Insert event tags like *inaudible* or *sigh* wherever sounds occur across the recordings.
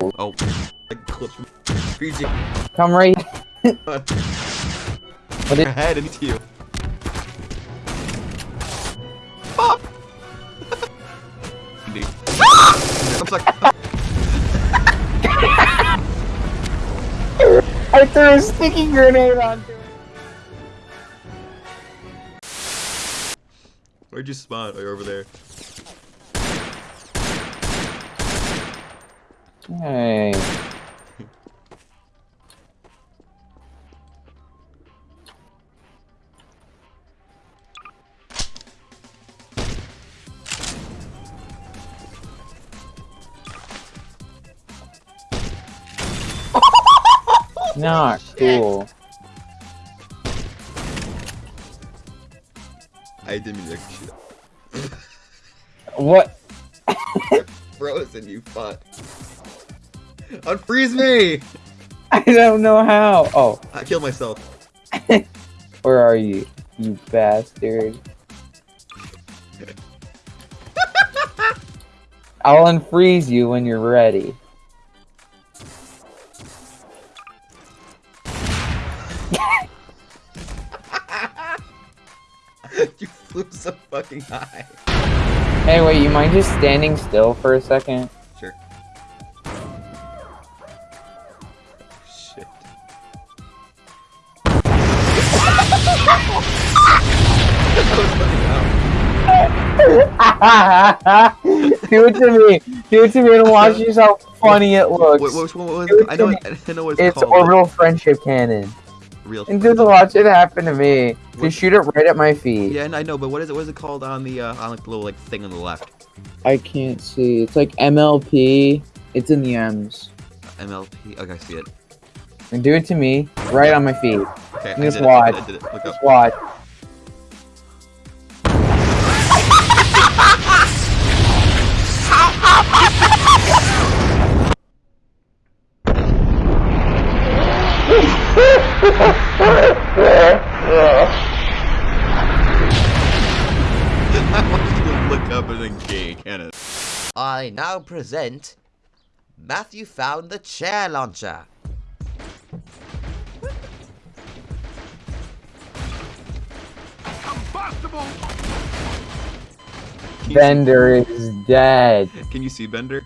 Oh, like. Come right. *laughs* What What Your head into you. Pop! Indeed. *laughs* I'm sorry. *laughs* I threw a sticky grenade onto it. Where'd you spawn? Are you're over there. Hey. *laughs* Not cool. I didn't mean to. What? *laughs* Frozen, you fuck. Unfreeze me! *laughs* I don't know how. Oh, I killed myself. *laughs* where are you, you bastard? *laughs* I'll unfreeze you when you're ready. you flew so fucking high. Hey, wait, you mind just standing still for a second? Do it to me. Do it to me and watch yourself how funny it looks. What, what, what, what, It I know, in- I know what it's, It's called. orbital friendship cannon. Real. And just watch it happen to me. What- Just shoot it right at my feet. Yeah, and I know, but what is it? What is it called on the uh, on like the little like thing on the left? I can't see. It's like MLP. It's in the M's. MLP. Okay, I see it. And do it to me, right on my feet. Okay, I Just it. watch. I did it. Look up. Just watch. *laughs* I want you to look up and then gay, can it? I now present Matthew found the chair launcher. Can you, Bender is dead. can you see Bender?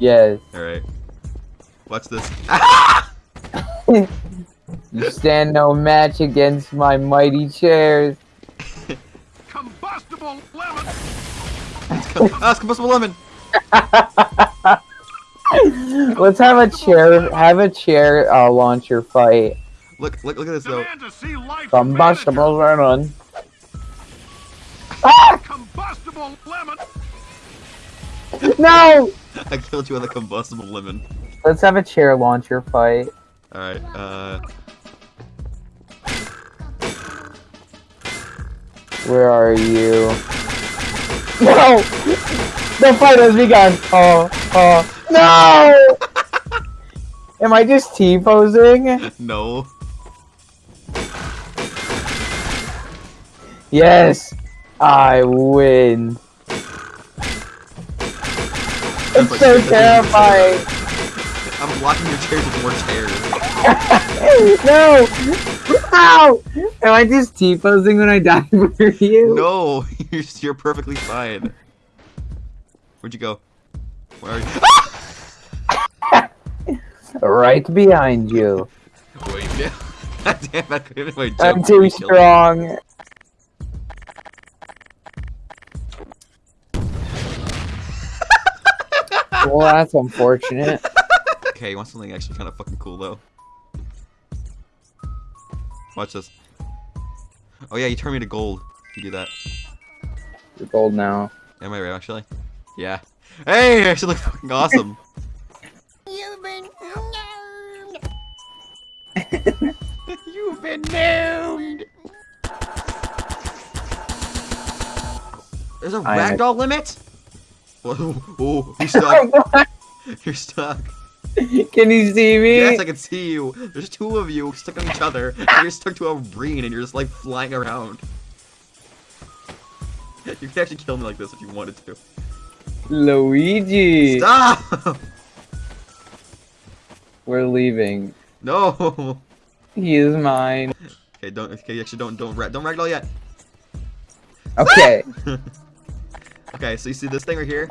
Yes. All right. Watch this. *laughs* You stand no match against my mighty chairs. Combustible lemon! *laughs* ah, combustible lemon. *laughs* Let's have a chair. Have a chair uh, launcher fight. Look, look, look at this though. Demand to see life *laughs* Combustible lemon. manager. Combustible lemon! No. I killed you with a combustible lemon. Let's have a chair launcher fight. All right. Uh, Where are you? No! The fight has begun! Oh, oh, no! *laughs* Am I just T-posing? no. Yes! I win! That's It's like- so terrifying! I'm blocking your chairs with more chairs. *laughs* no! Ow! Am I just T-posing when I die *laughs* for you? No, *laughs* you're, you're perfectly fine. Where'd you go? Where are you? Right behind you. Wait, no. Damn, I couldn't jump. I'm too you killed me. strong. well, that's unfortunate. Okay, you want something actually kind of fucking cool though? Watch this. Oh yeah, you turn me to gold. You do that. You're gold now. Am I right actually? Yeah. Hey, I actually look fucking awesome. *laughs* You've been *laughs* You've been doomed. There's a I- ragdoll limit. *laughs* Whoa, oh, you're stuck. you're stuck. *laughs* Can you see me? Yes, I can see you. There's two of you stuck on each other. And you're stuck to a ring, and you're just like flying around. You could actually kill me like this if you wanted to. Luigi. Stop! We're leaving. No. He is mine. Okay, don't. Okay, actually, don't don't ra- don't ragdoll yet. Okay. *laughs* Okay, so you see this thing right here?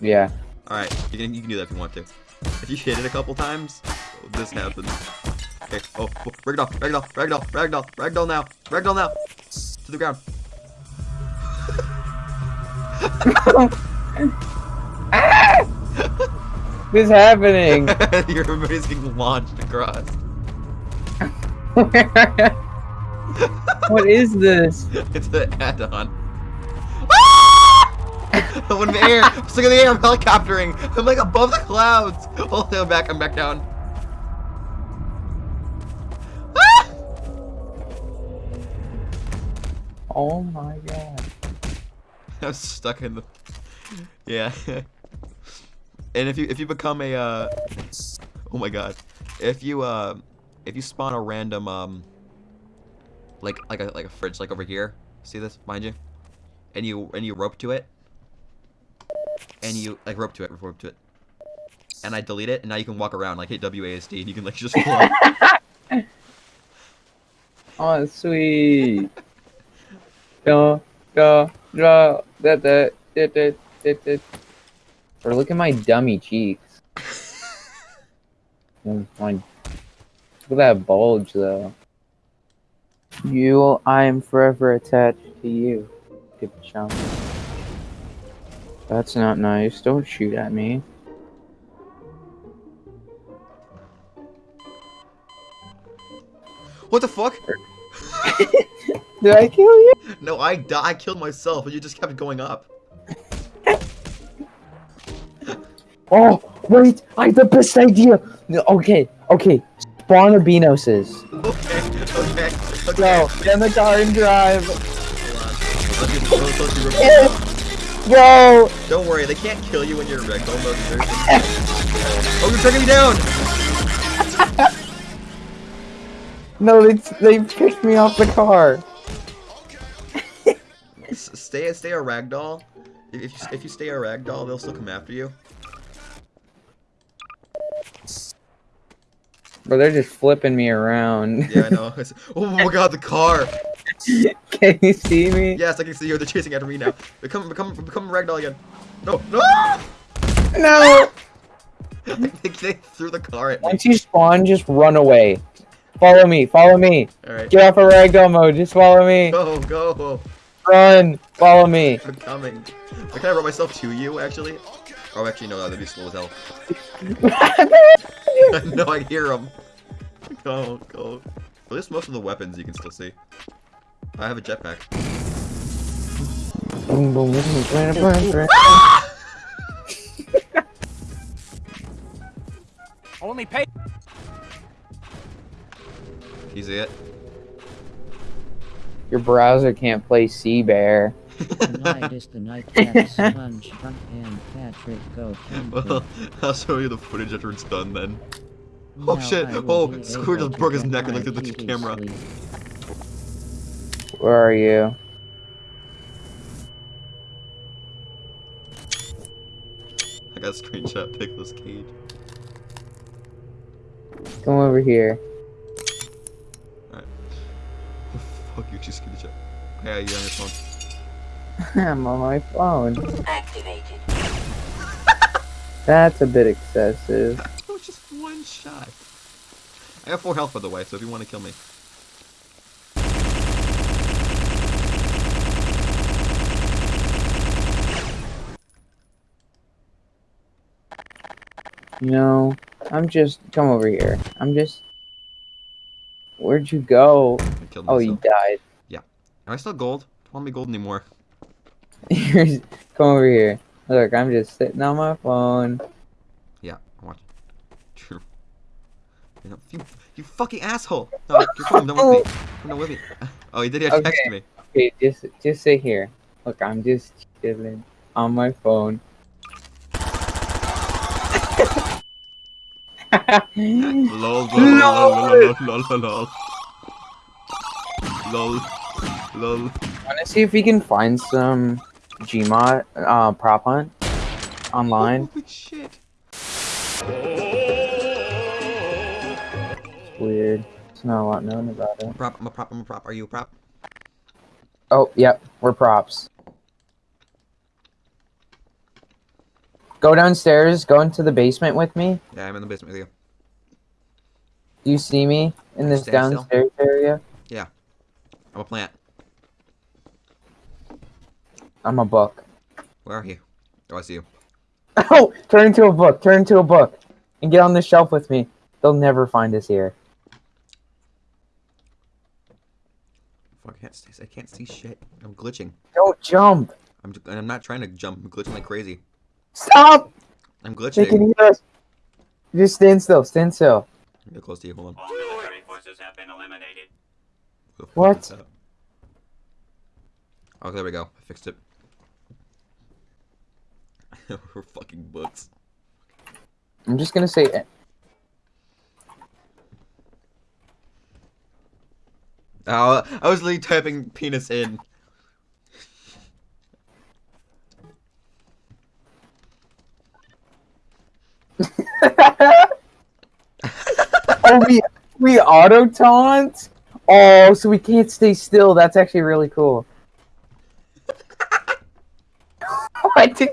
yeah. All right, you can you can do that if you want to. If you hit it a couple times, this happens. Okay. Oh, oh ragdoll, ragdoll, ragdoll, ragdoll, ragdoll now, ragdoll now, to the ground. *laughs* What's happening? *laughs* Your everybody's getting launched across. *laughs* what is this? It's an add-on. *laughs* I'm in the air. I'm stuck in the air. I'm helicoptering. I'm like above the clouds. Oh, no, I'm back. I'm back down. Ah! Oh my god. *laughs* I'm stuck in the. Yeah. and if you if you become a uh, oh my god, if you uh, if you spawn a random um, like like a like a fridge like over here, see this behind you, and you and you rope to it, and you like rope to it, rope to it, and I delete it, and now you can walk around like hit WASD, and you can like just *laughs* float. *laughs* Oh, sweet. go, go, go. That, that, that, that, that, that. Or look at my dummy cheeks. *laughs* Mm, my, look at that bulge, though. You, I am forever attached to you. Good chump. That's not nice. Don't shoot at me. what the fuck? *laughs* Did I kill you? No, I I killed myself, and you just kept going up. *laughs* Oh, wait! I have the best idea! Okay, okay. Spawn Albinoses. Okay, okay, okay. Go, get in the car and drive. *laughs* Hold on. Let's get- let's- let's do- Go! Don't worry, they can't kill you when you're a ragdoll mode. version. *laughs* oh, you're taking me down! *laughs* No, they, they kicked me off the car. *laughs* Stay, stay a ragdoll. If if you, if you stay a ragdoll, they'll still come after you. But they're just flipping me around. Yeah, I know. Oh my god, the car! Can you see me? Yes, I can see you. They're chasing after me now. Become, become, become a ragdoll again. No, no! No! *laughs* they, they threw the car at me. Once you spawn, just run away. Follow me, follow me. Alright. Get off of ragdoll mode, just follow me. Go, go. Run, follow me. I'm coming. Can I kind of brought myself to you, actually. Oh, actually, no, that'd be slow as hell. *laughs* *laughs* no, I hear them. Go, go. At least most of the weapons you can still see. I have a jetpack. Boom, boom, boom, boom, boom, boom. *laughs* Only pay. You see it? Your browser can't play Sea Bear. Tonight is the night that *laughs* SpongeBob and Patrick go Well. I'll show you the footage after it's done then. Oh, Now shit. Oh, be Squirt able just broke his neck and looked at the camera. sleep. Where are you? I got a screenshot of Nicolas Cage. Come over here. Oh, fuck you, she's screenshot. Yeah, you on your phone. *laughs* I'm on my phone. Activated. *laughs* That's a bit excessive. *laughs* That was just one shot. I have four health, by the way, so if you want to kill me. No, I'm just. Come over here. I'm just. Where'd you go? Oh, you died. Yeah. Am I still gold? Don't want me gold anymore. *laughs* Come over here. Look, I'm just sitting on my phone. Yeah, I'm watching. True. You, know, you, you fucking asshole! No, you're down with me. *laughs* Come with me. *laughs* Oh, he did he Okay. text me. Okay, just just sit here. Look, I'm just chilling on my phone. *laughs* Lol, lol, lol, lol, lol, lol, lol. Lol. Lol. Wanna see if we can find some Gmod uh, prop hunt online? Holy shit. weird. There's not a lot known about it. Prop. I'm a prop. I'm a prop. Are you a prop? Oh, yep, we're props. Go downstairs, go into the basement with me. Yeah, I'm in the basement with you. Do you see me in this Stand still. downstairs area? Yeah. I'm a plant. I'm a book. Where are you? Oh, I see you. *laughs* Oh, turn into a book, turn into a book. And get on the shelf with me. They'll never find us here. I can't see. I can't see shit. I'm glitching. Don't jump. I'm. I'm not trying to jump. I'm glitching like crazy. Stop! I'm glitching. They can hear us. Just stand still, stand still. Get close to you. Hold on. All military forces have been eliminated. Who the fuck What? is that? Oh, there we go. I fixed it. *laughs* We're fucking books. I'm just gonna say it. Oh, I was literally typing penis in. Oh, we we auto taunt. Oh, so we can't stay still. That's actually really cool. *laughs* what did?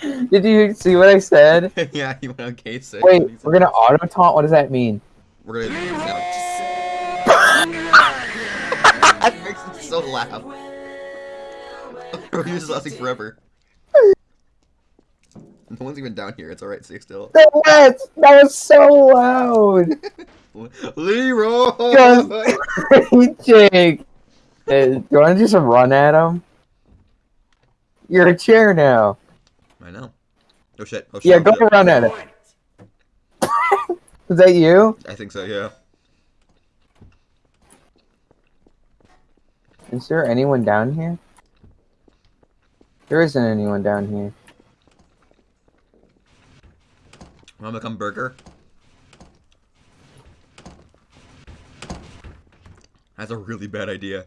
Did you see what I said? *laughs* yeah, you went on case. Wait, we're gonna auto taunt. What does that mean? We're gonna. I fixed *laughs* it so loud. We're just lasting forever. *laughs* No one's even down here. It's alright. Stay still. That was, that was so loud. *laughs* Leroy. *laughs* Jake, do you want to just run at him? You're a chair now. I know. Oh shit. Oh shit. Yeah, go run at it. Is that you? I think so. Yeah. Is there anyone down here? There isn't anyone down here. Want to become burger? That's a really bad idea.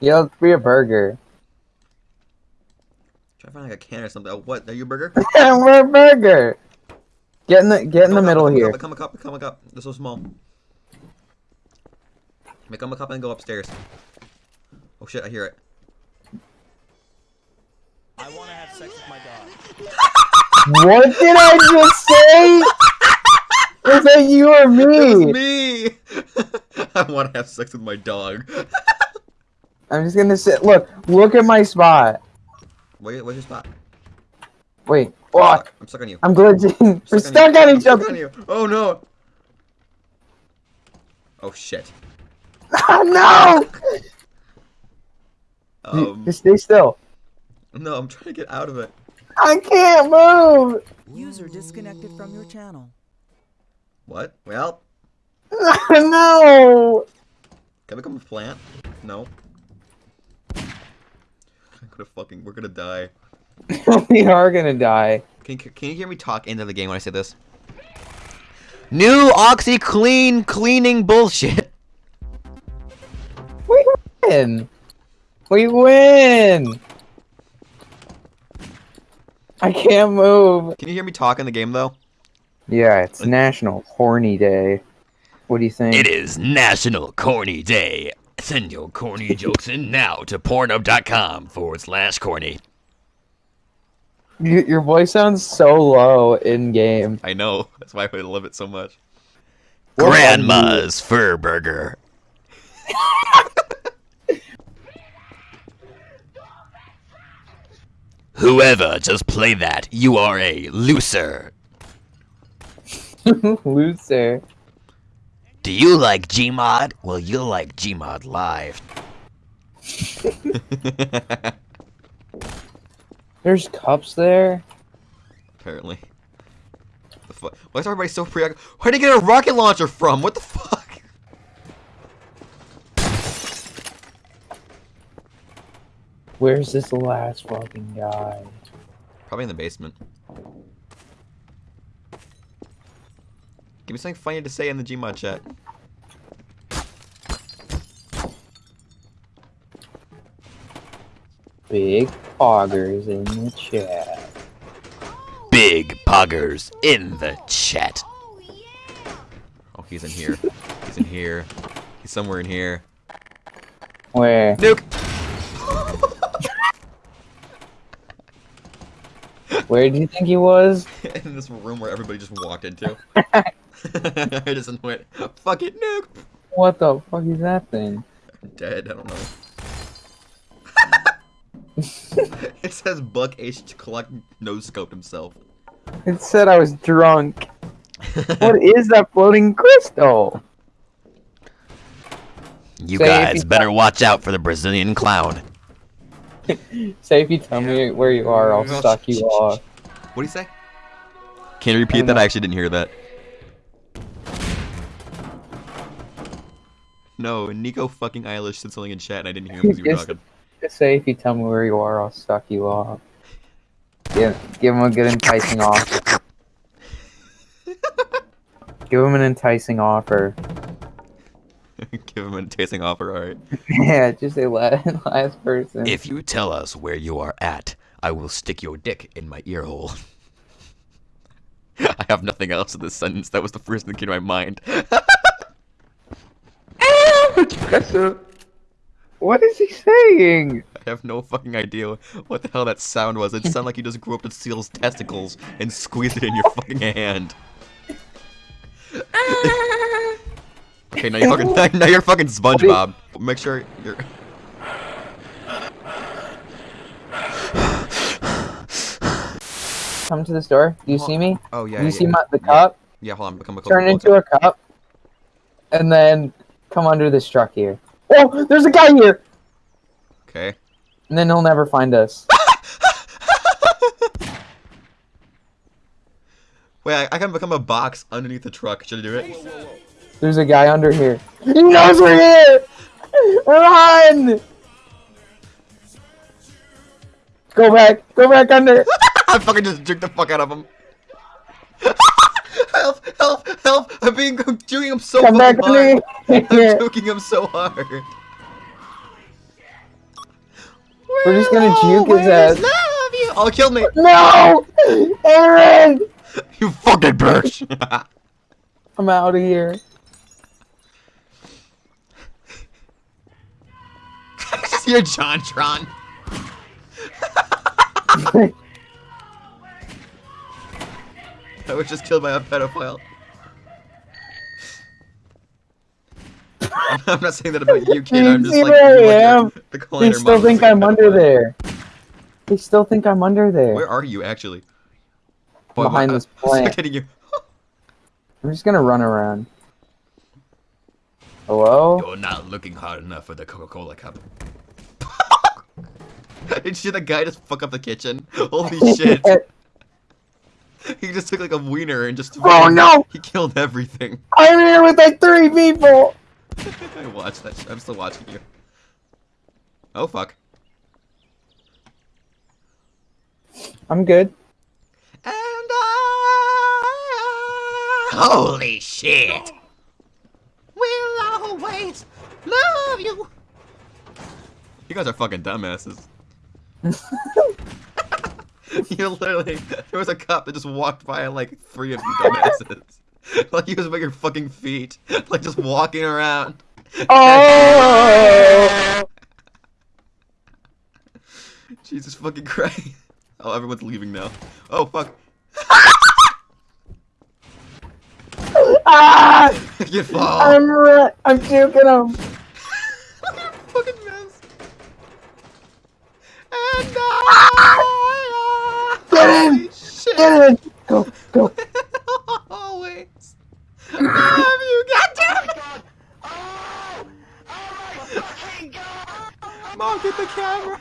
Yeah, let's be a burger. Try to find like a can or something. Oh, what? Are you a burger? *laughs* We're a burger. Get in the get in the Become middle here. Become a cup. Become a cup. They're so small. Become a cup and go upstairs. Oh shit! I hear it. I want to have sex with my dog. What did I just say? Was that you or It was me? me. *laughs* I want to have sex with my dog. I'm just gonna sit. Look, look at my spot. Wait, where's your spot? Wait, fuck. I'm stuck on you. I'm glitching. We're on stuck you. on I'm each other. on you. Oh no. Oh shit. Oh, *laughs* no! Um, Just stay still. No, I'm trying to get out of it. I can't move. User disconnected from your channel. What? Well, *laughs* no. can I become a plant? No. I'm gonna fucking. We're gonna die. *laughs* we are gonna die. Can you, can you hear me talk into the game when I say this? New OxiClean cleaning bullshit. We win. We win. I can't move. Can you hear me talk in the game though? Yeah, it's National Horny Day. What do you think? It is National Corny Day. Send your corny *laughs* jokes in now to pornhub.com forward slash corny. Your voice sounds so low in game. I know. *laughs* That's why I love it so much. What Grandma's Fur Burger. *laughs* Whoever just play that, you are a loser. *laughs* Loser. Do you like Gmod? Well, you'll like Gmod Live. *laughs* There's cups there. Apparently. The fu- Why is everybody so preoccupied? Where'd he get a rocket launcher from? What the fuck? Where's this last fucking guy? Probably in the basement. Give me something funny to say in the Gmod chat. Big poggers in the chat. big poggers in the chat. Oh, he's in here. He's in here. He's somewhere in here. Where? Nuke! Where do you think he was? *laughs* in this room where everybody just walked into. *laughs* I just went, fuck it, nuke! What the fuck is that thing? I'm dead, I don't know. *laughs* it says Buck H. Clark no scoped himself. It said I was drunk. what is that floating crystal? You Say guys you- better watch out for the Brazilian clown. *laughs* Say if you tell me where you are, I'll suck you *laughs* off. What do you say? Can you repeat that? I actually didn't hear that. No, Nico fucking Eilish said something in chat and I didn't hear him because you were Yes. talking. Just say if you tell me where you are, I'll suck you off. Give, give him a good enticing *laughs* offer. give him an enticing offer. Give him a tasting offer, alright. *laughs* yeah, just say last, *laughs* last person. If you tell us where you are at, I will stick your dick in my ear hole. *laughs* I have nothing else in this sentence. That was the first thing that came to my mind. what is he saying? I have no fucking idea what the hell that sound was. It sounded like you just grew up to Seal's testicles and squeezed it in your fucking hand. Okay, now you're fucking *laughs* now you're fucking SpongeBob. Make sure you're. Come to the store. Do you see me? Oh yeah. Do you yeah, see yeah. my, the cup? Yeah, hold on. Become a Turn into a cup, and then come under this truck here. Oh, there's a guy here, Okay. and then he'll never find us. *laughs* *laughs* Wait, I, I can become a box underneath the truck. Should I do it? There's a guy under here. He knows we're here! Run! Go back. Go back under. *laughs* I fucking just jerked the fuck out of him. *laughs* help! Help! Help! I'm being I'm juking him so Come back fucking under hard. I'm here. juking him so hard. We're just gonna juke his ass. Love you. Oh, kill me! No! Aaron! You fucking bitch! *laughs* I'm out of here. *laughs* You're JonTron. *laughs* I was just killed by a pedophile. I'm- *laughs* I'm not saying that about you, kid. I'm just like I your- the They still think I'm under there. They still think I'm under there. Where are you actually? Uh, Behind my- this I'm plant. kidding you. I'm just gonna run around. Hello? You're not looking hard enough for the Coca-Cola cup. *laughs* Did you see the guy just fuck up the kitchen? *laughs* Holy shit! *laughs* he just took like a wiener and just. Oh, no! He killed everything. I'm here with like three people. I watched that. Sh- I'm still watching you. Oh fuck. I'm good. And I. Holy shit! We'll always love you. You guys are fucking dumbasses. *laughs* you literally, there was a cop that just walked by like three of you dumbasses. *laughs* like he was by your fucking feet, *laughs* like just walking around. Oh! Jesus fucking Christ. Oh, everyone's leaving now. Oh fuck. ah! you fall. I'm I'm juking him. fucking mess. And I. Get in! Get in! Go, go. Always. Love you, goddamn it! Mom, get the camera!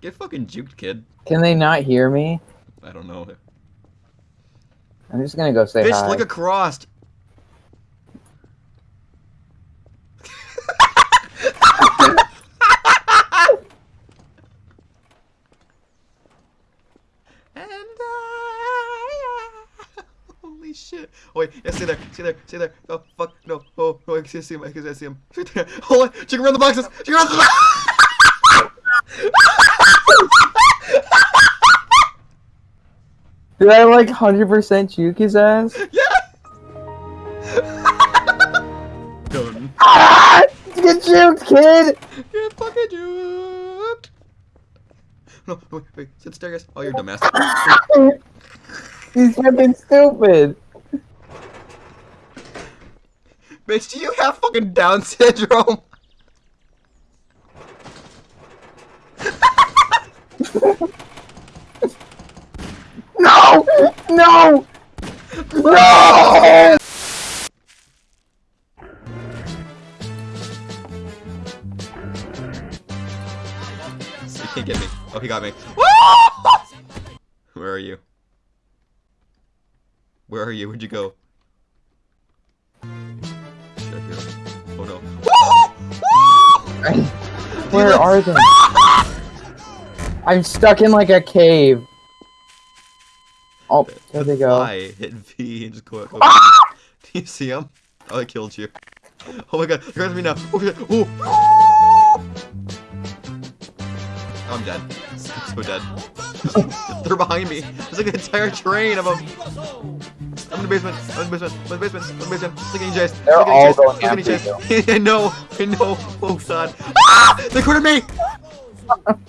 get fucking juked, kid. Can they not hear me? I don't know. I'm just gonna go say Bitch, hi. look across. and I, holy shit. Oh wait, yeah, stay there, stay there, stay there. Oh fuck, no. Oh, no, I can see him, I can see him. Right *laughs* there. Hold on, check around the boxes. Check around the boxes. Did I like 100% juke his ass? *laughs* Yeah. Done. Ah! *laughs* Get juked, kid! Get fucking juked. No, wait, wait, sit staircase. Oh, you're dumbass. He's fucking stupid. Bitch, do you have fucking Down syndrome? *laughs* No! No! No! You can't get me. Oh, he got me. *laughs* Where are you? Where are you? Where'd you go? *laughs* Where are they? *laughs* I'm stuck in like a cave. Oh, there they go. I hit V and just go. Oh, go *laughs* Do you see him? Oh, I killed you. Oh my god, they're after me now. Oh shit. Oh. I'm dead. I'm so dead. they're behind me. There's like an entire train of them. I'm in the basement. I'm in the basement. I'm in the basement. I'm in the basement. Look at EJ's. They're Look all going Look after EJ's. I know. I know. Oh god. Ah! They cornered me. *laughs*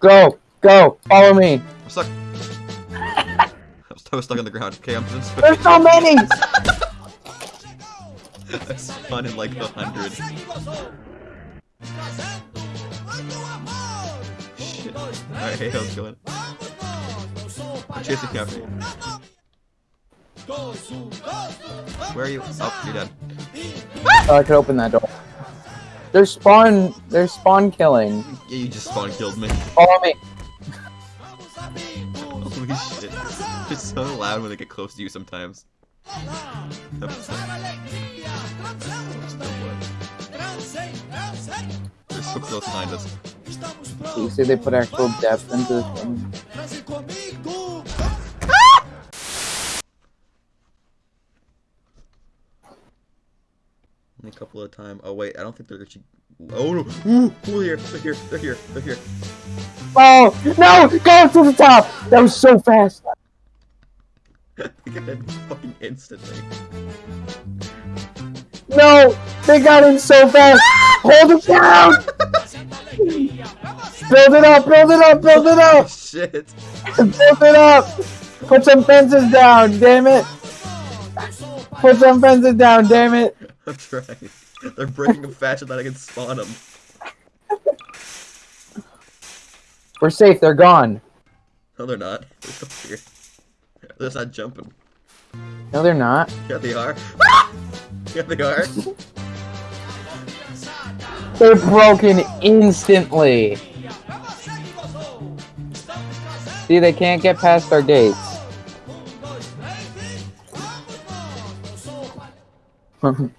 Go, go, follow me. I'm stuck. *laughs* I was stuck on the ground. Okay, I'm just. There's so *laughs* many! I spawned in like a hundred. Shit. Alright, hey, how's it going? I'm chasing you. Where are you? Oh, you're dead. Oh, I could open that door. They're spawn, they're spawn killing. Yeah, you just spawn killed me. Follow me. *laughs* Holy shit. It's so loud when they get close to you sometimes. They're so close behind us. You see, they put actual depth into this thing. A couple of times. Oh wait, I don't think they're actually. Oh no! Ooh, ooh, here, they're here, they're here, they're here. Oh, no! Go to the top! That was so fast! *laughs* they got it fucking instantly. No! They got in so fast! Hold it down! *laughs* build it up, build it up, build it Oh up! shit! Build it up! Put some fences down, damn it! Put some fences down, damn it! I'm trying. They're breaking them faster than I can spawn them. We're safe, they're gone. No, they're not. They're still here. They're just not jumping. No, they're not. Yeah, they are. *laughs* yeah, they are. They're broken instantly. See, they can't get past our gates. *laughs*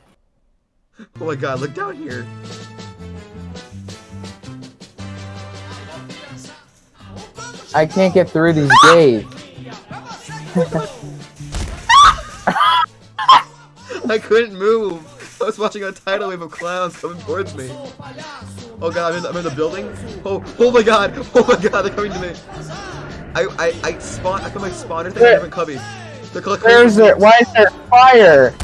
Oh my god, look down here. I can't get through these gates. *laughs* I couldn't move. I was watching a tidal wave of clowns coming towards me. Oh god, I'm in the, I'm in the building. Oh, oh my god. Oh my god, they're coming to me. I I I spawn. I put my spawner thing in a different cubby. They're. Where's there? Why is there fire?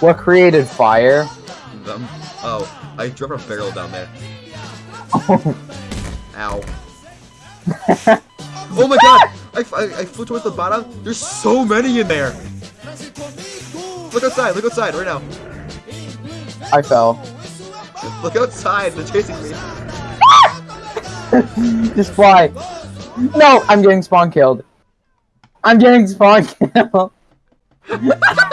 What created fire? Um, oh, I dropped a barrel down there. *laughs* Ow. oh my god! I, I, I flew towards the bottom. There's so many in there. Look outside. Look outside right now. I fell. Look outside. They're chasing me. *laughs* Just fly. No, I'm getting spawn killed. I'm getting spawn killed. *laughs*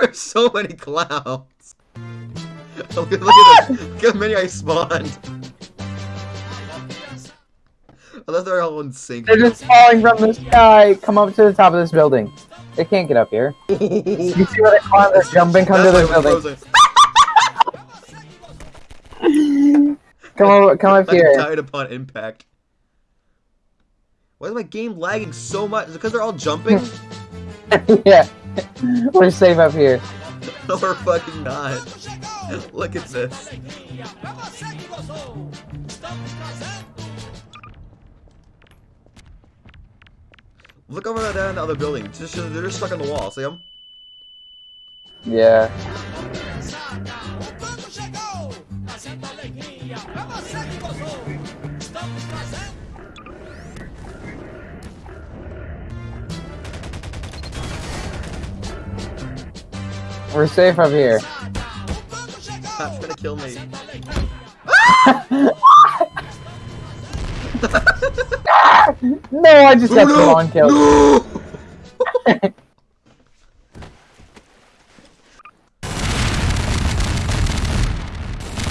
*laughs* There's so many clowns. *laughs* look, at- look at this. Look how many I spawned. Unless they're all in sync. They're just falling from the sky. Come up to the top of this building. They can't get up here. *laughs* You see where they climb? They're jumping. Come to That's this I was building. Come over. Come up I here. died upon impact. Why is my game lagging so much? Is it because they're all jumping? yeah. *laughs* We're safe up here. no, we're fucking not. Look at this. Look over there down in the other building. Just, they're just stuck on the wall. See them? Yeah. We're safe up here. That's gonna kill me. *laughs* No, I just got no! one kill. No! I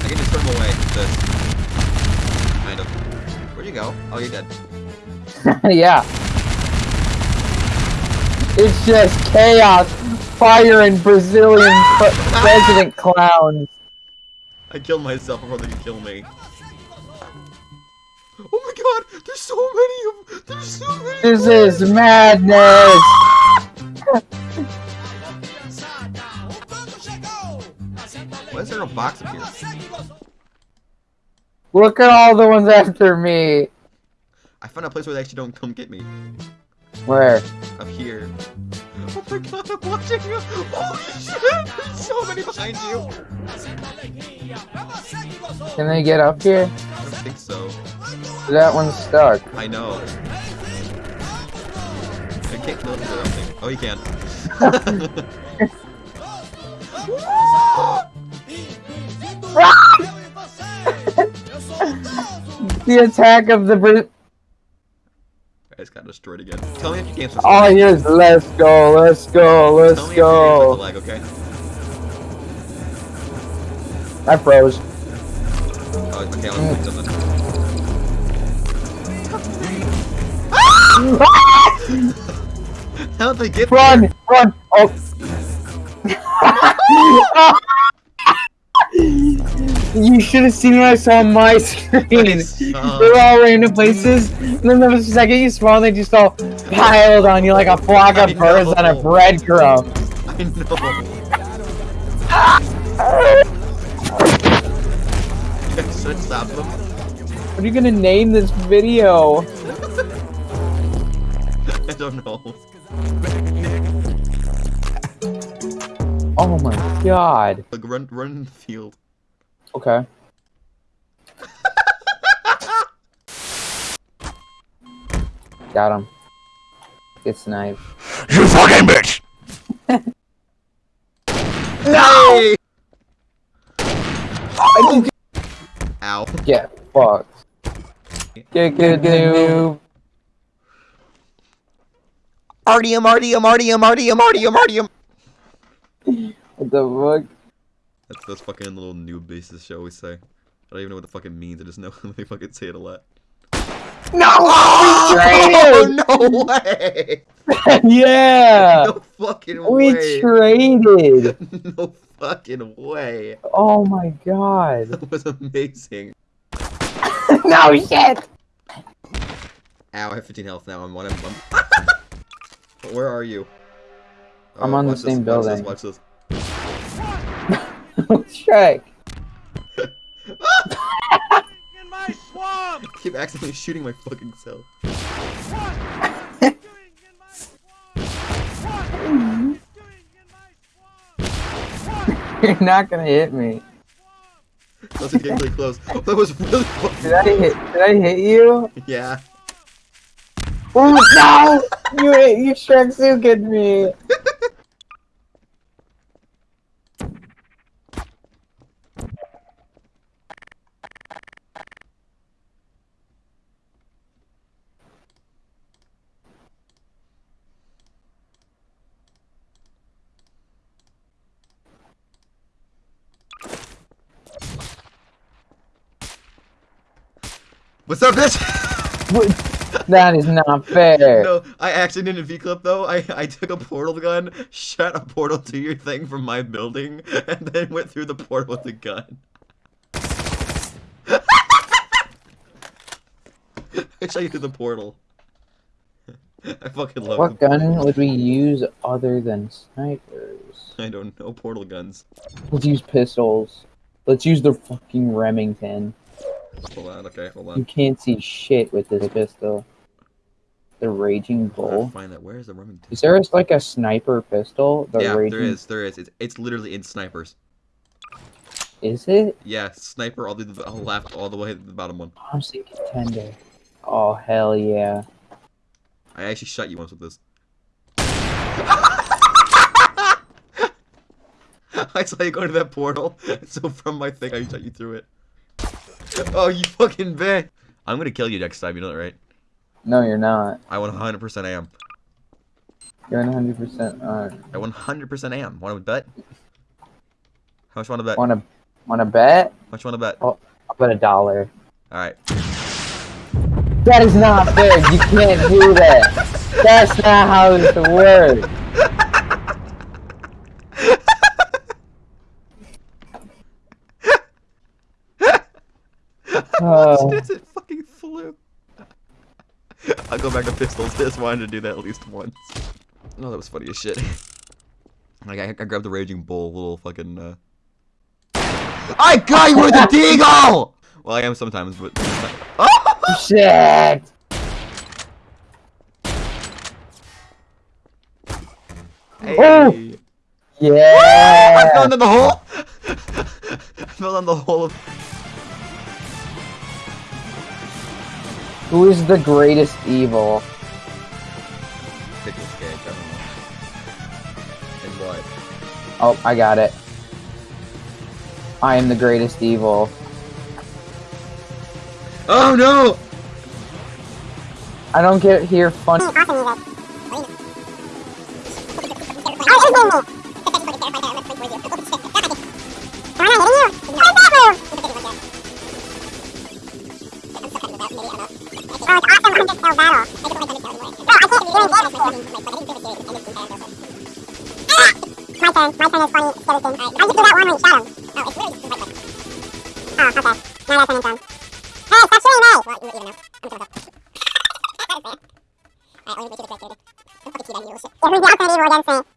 can just turn away. This. Kind of. Where'd you go? Oh, you're dead. *laughs* yeah. It's just chaos, fire, and Brazilian president clowns. I killed myself before they could kill me. Oh my god! There's so many of There's so many This more! is madness. Why is there a box up here? Look at all the ones after me. I found a place where they actually don't come get me. Where? Up here. My god, I'm watching you! Holy shit! There's so many behind you! Can they get up here? I don't think so. That one's stuck. I know. I can't kill him or something. Oh, you can. *laughs* The attack of the Bra- I just got destroyed again. Tell me if you can't switch All I hear is let's go, let's go, let's Tell me if you can't switch the go. lag, okay? I froze. Oh, okay, let's do something. *laughs* How did they get Run, there? run. Oh. *laughs* *laughs* you should have seen what I saw on my screen. *laughs* *laughs* They were all random places, and then the second you spawn, they just all piled on you like a flock of birds on a breadcrumb. *laughs* I know. Should have them. What are you gonna name this video? I don't know. Oh my god. Like, run, run in the field. Okay. *laughs* Got him. Get sniped. You fucking bitch! *laughs* No! Ow. Get fucked. Get good noob. Artium, Artium, Artium, Artium, Artium, Artium. What the fuck? That's those fucking little noob bases show always say. I don't even know what the fuck it means, I just know *laughs* they fucking say it a lot. No! *laughs* Oh, no *laughs* way! yeah! No fucking We way! We traded! no fucking way! Oh my god. That was amazing. no shit! Ow, I have 15 health now. I'm one. I'm, Where are you? I'm on oh, the watch this, same watch this, building. Watch this. Shrek. In my swamp! I keep accidentally shooting my fucking self. *laughs* You're not gonna hit me. That's getting really close. Oh, that was really close. Did I hit did I hit you? Yeah. Oh no! You you Shrek Sukin me! *laughs* Up, *laughs* bitch? That is not fair. no, I actually didn't V clip though. I I took a portal gun, shot a portal to your thing from my building, and then went through the portal with the gun. *laughs* I shot you through the portal. *laughs* I fucking love What gun would we use other than snipers? I don't know portal guns. Let's use pistols. Let's use the fucking Remington. Hold on, okay, hold You can't see shit with this pistol. The Raging Bull. find that. Where is the Remington? Is there like a sniper pistol? The yeah, Raging... there is. There is. It's, it's literally in snipers. Is it? Yeah, sniper all the the left, all the way to the bottom one. I'm Thompson contender. Oh hell yeah. I actually shot you once with this. *laughs* I saw you go to that portal, *laughs* so from my thing, I shot you through it. *laughs* Oh, you fucking bitch! I'm gonna kill you next time, you know that, right? No, you're not. I 100% am. You're 100 percent on. I 100% am. Want to bet? How much want to bet? How Wanna wanna bet? How much want to bet? Oh, I'll bet a dollar. Alright. That is not fair. You can't do that. That's not how this works. *laughs* *laughs* Oh. it fucking flew. I'll go back to pistols. Just wanted to do that at least once. No, that was funny as shit. *laughs* Like I, I grabbed the raging bull, little fucking. Uh... I got you with a *laughs* deagle. Well, I am sometimes, but. Oh! Shit. Hey. Oh! I Yeah. fell down the hole. I fell down the hole of. Who is the greatest evil? Nicolas Cage. I don't know. And what? Oh, I got it. I am the greatest evil. Oh no! I don't get here fun. Skeleton. I just do that one. Oh, it's really just Oh, okay. Now that's turn. Hey, stop shooting me! Well, you even know. I'm gonna go. *laughs* That is. Alright, the correct character. Don't fucking cheat on you, shit. Evil against me?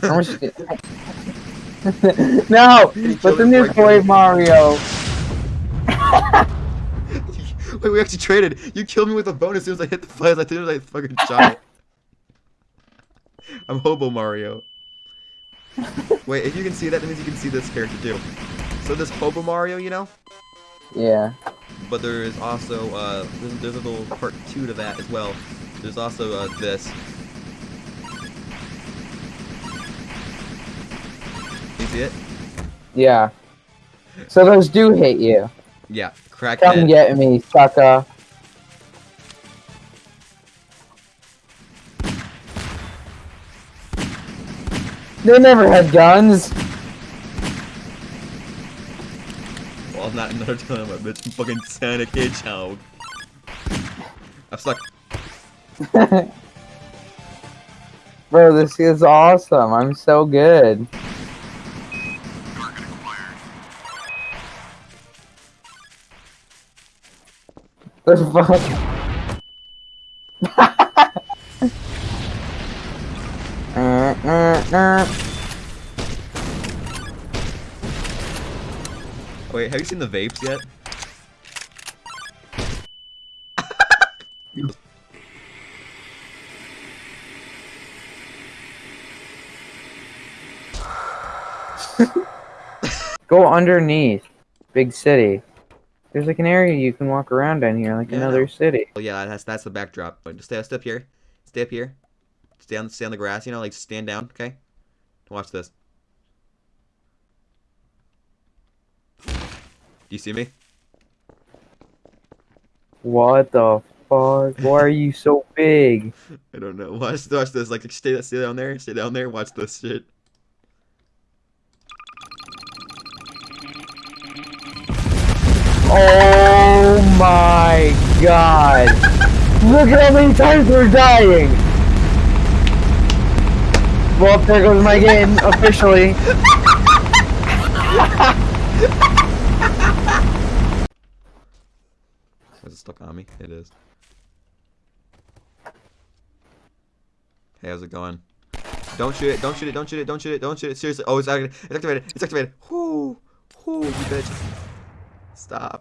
*laughs* no, but the new Boy Mario. *laughs* Wait, we actually traded. You killed me with a bone as soon as I hit the flares. I think I fucking shot it. I'm Hobo Mario. Wait, if you can see that, that means you can see this character too. So this Hobo Mario, you know? Yeah. But there is also, uh, there's, there's a little part two to that as well. There's also, uh, this. See it? Yeah. So those do hit you. Yeah, crack Come get me, sucker. They never had guns. Well, not another time, I bitch. I'm fucking Sonic Hedgehog. I'm stuck. *laughs* Bro, this is awesome. I'm so good. What the fuck? Wait, have you seen the vapes yet? Go underneath. Big city. There's like an area you can walk around down here, like Yeah, another know. city. Oh yeah, that's that's the backdrop. But just stay, stay up here. Stay up here. Stay on stay on the grass. You know, like stand down. Okay. Watch this. Do you see me? What the fuck? Why are you so big? *laughs* I don't know. Watch watch this. Like stay stay down there. Stay down there. Watch this shit. Oh my god! Look at how many times we're dying! Well, there goes my game, officially. *laughs* Is it stuck on me? It is. Hey, how's it going? Don't shoot it, don't shoot it, don't shoot it, don't shoot it, don't shoot it. Seriously. Oh, it's activated. It's activated. It's activated. Whoo! Whoo, you bitch. Stop.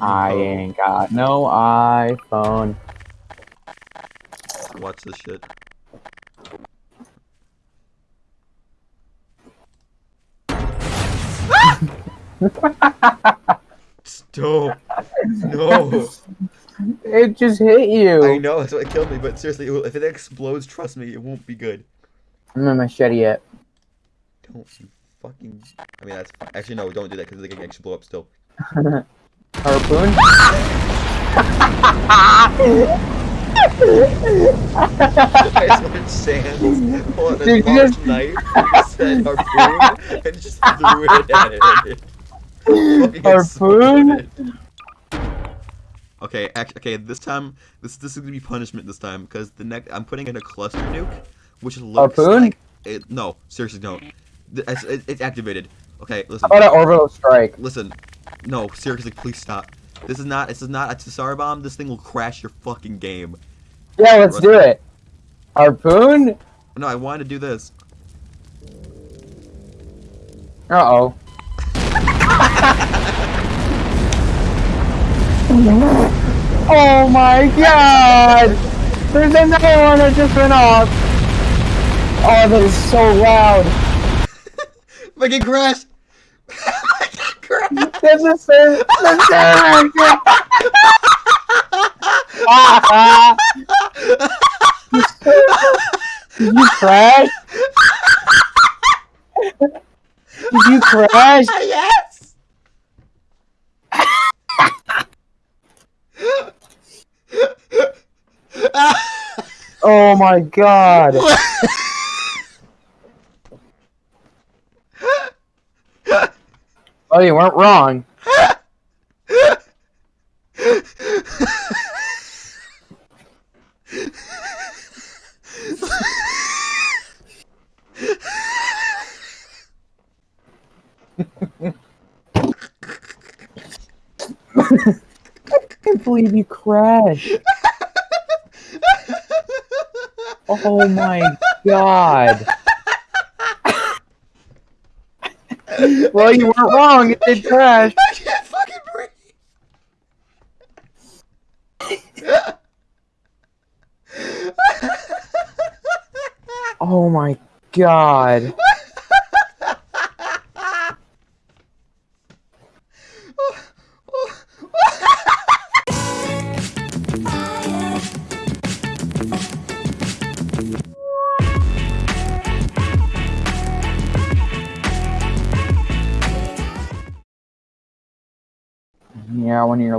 I oh. ain't got no iPhone. Watch this shit. Stop. No. It just hit you. I know, that's what killed me, but seriously, it will- if it explodes, trust me, it won't be good. I'm in machete yet. Don't you fucking. I mean, that's fine. Actually, no, don't do that because they can actually blow up still. Harpoon? I just went Sans, pull out Did this you large knife, said harpoon, and just threw it at it. Harpoon? Okay, act- okay. This time, this this is gonna be punishment. This time, because the next I'm putting in a cluster nuke, which looks Harpoon? like it. No, seriously, don't. Th- It's, it's activated. Okay, listen. How about an orbital strike? Listen, no, seriously, please stop. This is not. This is not a Tsar bomb. This thing will crash your fucking game. Yeah, let's do it. Harpoon? No, I wanted to do this. Uh oh. *laughs* oh my god! There's another one that just went off! Oh, that is so loud! Fucking crash. Fucking crash. That's the same. The same Ah, Did you crash? Did you crash? *laughs* yes. Oh my god! *laughs* Oh, you weren't wrong. I can't believe you crashed. Oh my god. Well, you weren't wrong. It did crash. *laughs* I can't fucking breathe. Oh my god.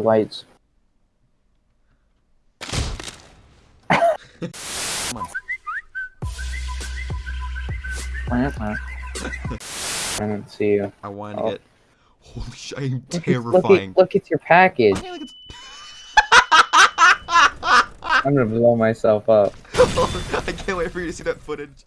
Lights. I *laughs* didn't see you. I wanted to Oh. get. Holy shit! I am Look, it's- terrifying. Look, at, look, it's your package. Okay, it's- I'm gonna blow myself up. *laughs* I can't wait for you to see that footage.